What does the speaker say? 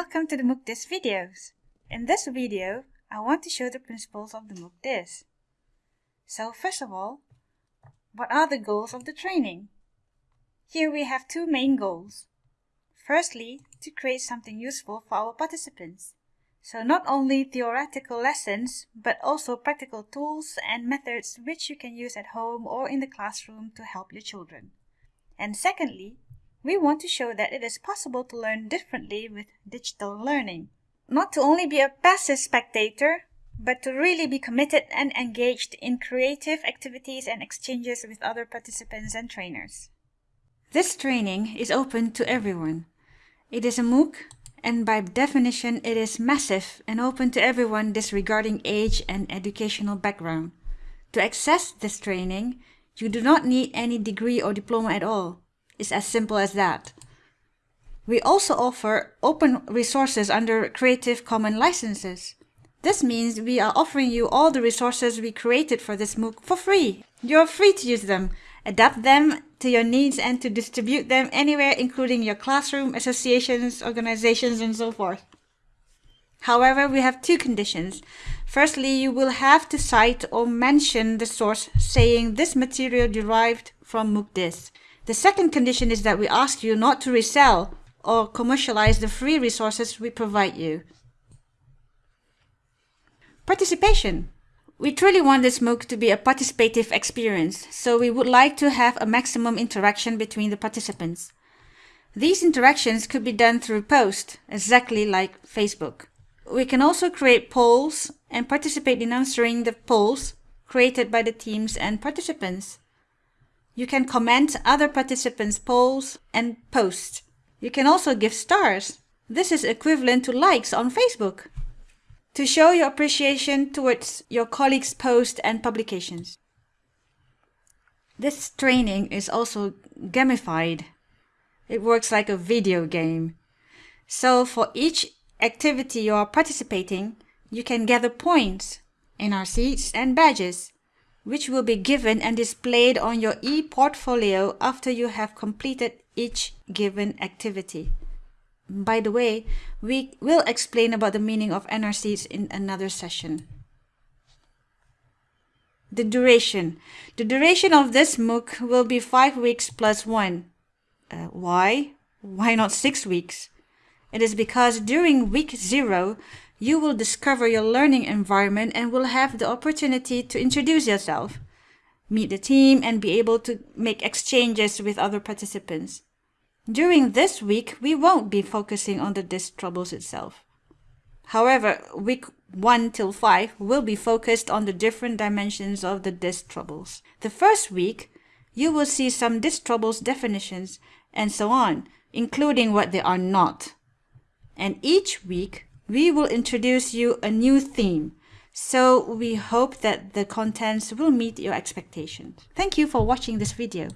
welcome to the MOOCDIS videos. In this video, I want to show the principles of the MOOCDIS. So first of all, what are the goals of the training? Here we have two main goals. Firstly, to create something useful for our participants. So not only theoretical lessons, but also practical tools and methods which you can use at home or in the classroom to help your children. And secondly, we want to show that it is possible to learn differently with digital learning. Not to only be a passive spectator, but to really be committed and engaged in creative activities and exchanges with other participants and trainers. This training is open to everyone. It is a MOOC and by definition it is massive and open to everyone disregarding age and educational background. To access this training, you do not need any degree or diploma at all. It's as simple as that. We also offer open resources under Creative Commons licenses. This means we are offering you all the resources we created for this MOOC for free. You're free to use them, adapt them to your needs and to distribute them anywhere including your classroom, associations, organizations and so forth. However, we have two conditions. Firstly, you will have to cite or mention the source saying this material derived from MOOCDIS. The second condition is that we ask you not to resell or commercialize the free resources we provide you. Participation. We truly want this MOOC to be a participative experience, so we would like to have a maximum interaction between the participants. These interactions could be done through posts, exactly like Facebook. We can also create polls and participate in answering the polls created by the teams and participants. You can comment other participants' polls and posts. You can also give stars. This is equivalent to likes on Facebook. To show your appreciation towards your colleagues' posts and publications. This training is also gamified. It works like a video game. So for each activity you are participating, you can gather points, NRCs and badges which will be given and displayed on your e-portfolio after you have completed each given activity. By the way, we will explain about the meaning of NRCs in another session. The duration. The duration of this MOOC will be 5 weeks plus 1. Uh, why? Why not 6 weeks? It is because during week 0, you will discover your learning environment and will have the opportunity to introduce yourself, meet the team, and be able to make exchanges with other participants. During this week, we won't be focusing on the DISC troubles itself. However, week 1 till 5 will be focused on the different dimensions of the DISC troubles. The first week, you will see some DISC troubles definitions and so on, including what they are not. And each week, we will introduce you a new theme. So we hope that the contents will meet your expectations. Thank you for watching this video.